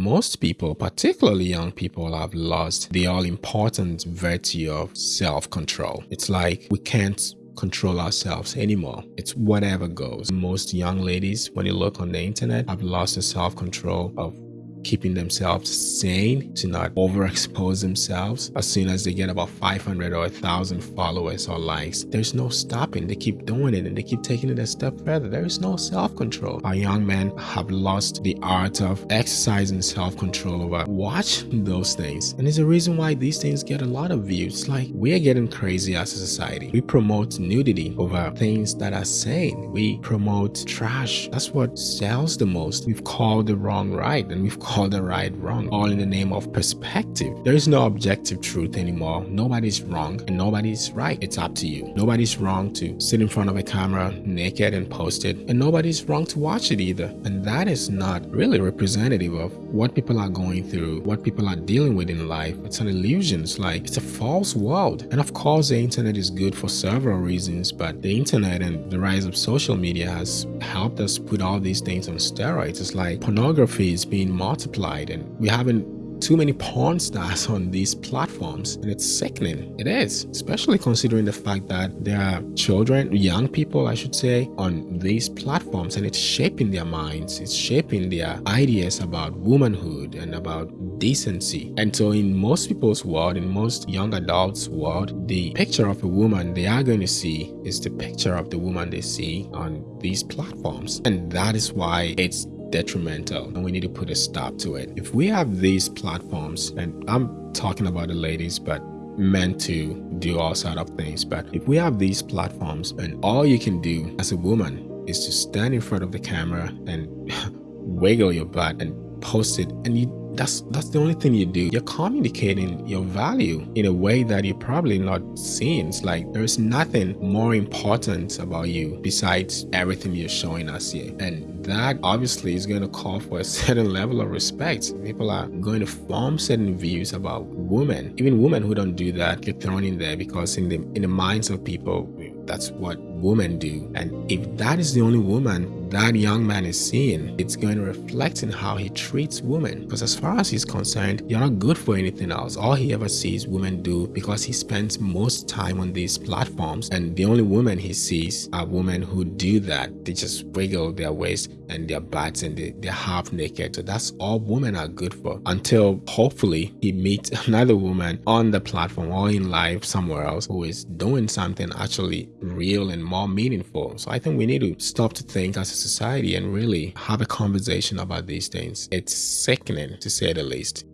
Most people, particularly young people, have lost the all important virtue of self control. It's like we can't control ourselves anymore. It's whatever goes. Most young ladies, when you look on the internet, have lost the self control of keeping themselves sane, to not overexpose themselves. As soon as they get about 500 or 1,000 followers or likes, there's no stopping. They keep doing it and they keep taking it a step further. There is no self-control. Our young men have lost the art of exercising self-control over watch those things. And there's a reason why these things get a lot of views. Like we're getting crazy as a society. We promote nudity over things that are sane. We promote trash. That's what sells the most. We've called the wrong right and we've call the right wrong, all in the name of perspective. There is no objective truth anymore. Nobody's wrong and nobody's right. It's up to you. Nobody's wrong to sit in front of a camera naked and post it, and nobody's wrong to watch it either. And that is not really representative of what people are going through, what people are dealing with in life. It's an illusion. It's like it's a false world. And of course, the internet is good for several reasons, but the internet and the rise of social media has helped us put all these things on steroids. It's like pornography is being multiplied multiplied and we haven't too many porn stars on these platforms and it's sickening. It is especially considering the fact that there are children young people i should say on these platforms and it's shaping their minds it's shaping their ideas about womanhood and about decency. And so in most people's world in most young adults world the picture of a woman they are going to see is the picture of the woman they see on these platforms. And that is why it's detrimental and we need to put a stop to it. If we have these platforms, and I'm talking about the ladies, but meant to do all sort of things, but if we have these platforms and all you can do as a woman is to stand in front of the camera and wiggle your butt and post it and you that's that's the only thing you do. You're communicating your value in a way that you're probably not seeing. It's like there's nothing more important about you besides everything you're showing us here. And that obviously is going to call for a certain level of respect. People are going to form certain views about women. Even women who don't do that get thrown in there because in the in the minds of people that's what women do. And if that is the only woman that young man is seeing, it's going to reflect in how he treats women. Because as far as he's concerned, you're not good for anything else. All he ever sees women do because he spends most time on these platforms. And the only women he sees are women who do that. They just wiggle their waist and their butts and they, they're half naked. So that's all women are good for until hopefully he meets another woman on the platform or in life somewhere else who is doing something actually real and more meaningful. So I think we need to stop to think as society and really have a conversation about these things. It's sickening to say the least.